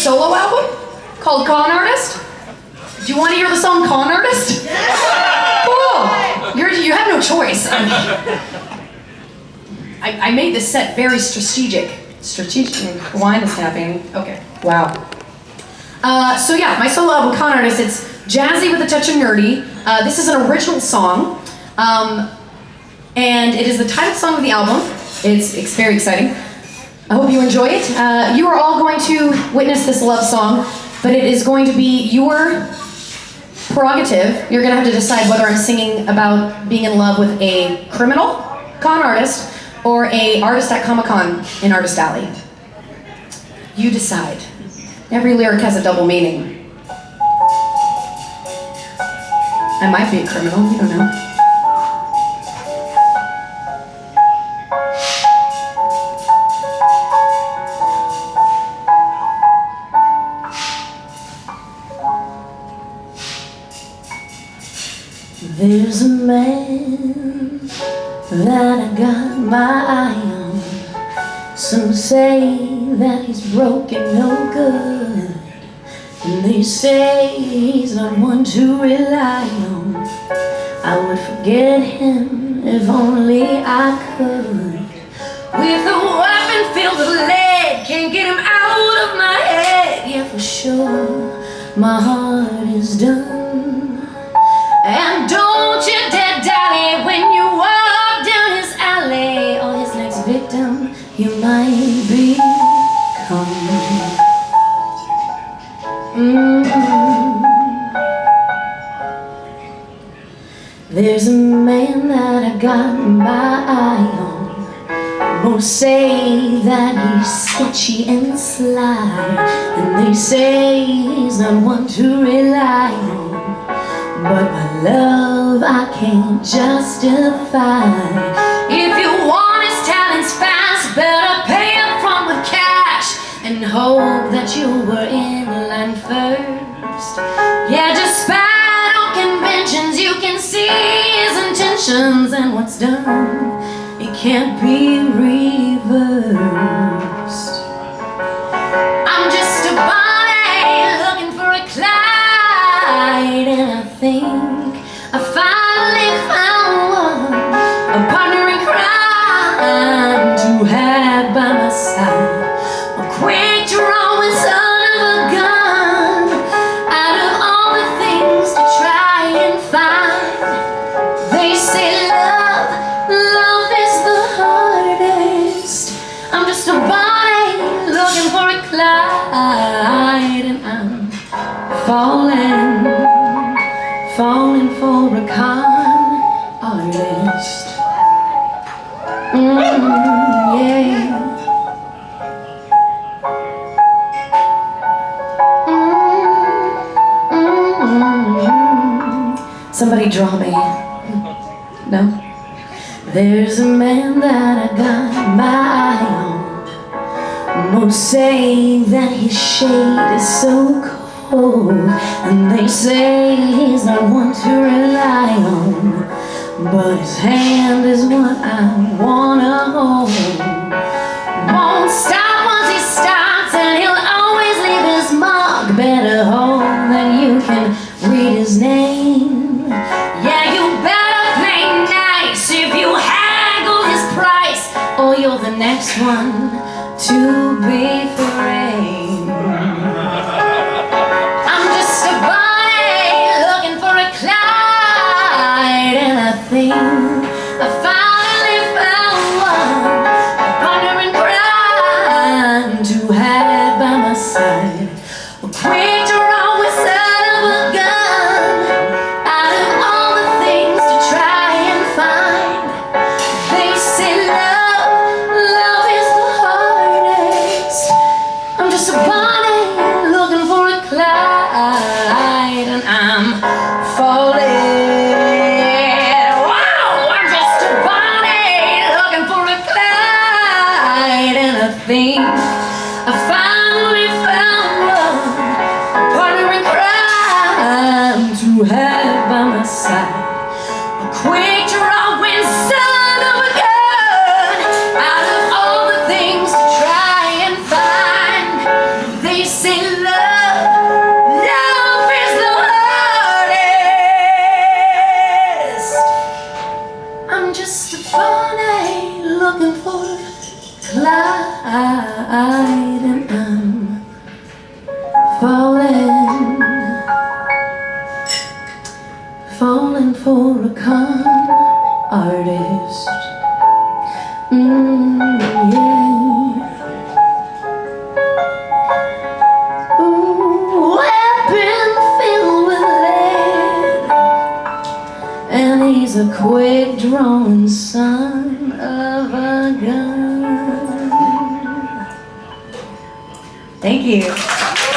solo album called Con Artist. Do you want to hear the song Con Artist? Yes! Cool. You're, you have no choice. I, mean, I, I made this set very strategic. Strategic. Wine is happening. Okay. Wow. Uh, so yeah, my solo album Con Artist. It's jazzy with a touch of nerdy. Uh, this is an original song, um, and it is the title song of the album. It's, it's very exciting. I hope you enjoy it. Uh, you are all going to witness this love song, but it is going to be your prerogative. You're going to have to decide whether I'm singing about being in love with a criminal con artist or a artist at Comic Con in Artist Alley. You decide. Every lyric has a double meaning. I might be a criminal, you don't know. There's a man that I got my eye on. Some say that he's broken, no good. And they say he's not one to rely on. I would forget him if only I could. With a weapon filled with lead Can't get him out of my head. Yeah, for sure, my heart is done don't you dare dally when you walk down his alley. Or his next victim you might become mm -hmm. There's a man that I got my eye on. Most say that he's sketchy and sly. And they say he's not one to rely on. But my love I can't justify. If you want his talents fast Better pay up front with cash And hope that you were in line first. Yeah, despite all conventions You can see his intentions And what's done. It can't be reversed falling falling for a con artist. Mm, yeah. Somebody draw me. No? There's a man that I got my eye on. Most say that his shade is so And they say he's not one to rely on. But his hand is what I wanna hold. Won't stop once he starts And he'll always leave his mark Better hold than you can read his name. Yeah, you better play nice If you haggle his price Or you're the next one to be thing. I finally found love A partner in crime To have by my side. Falling, falling for a con artist. Mm, yeah. Ooh, weapon filled with lead, and he's a quick drawing son of a gun. Thank you.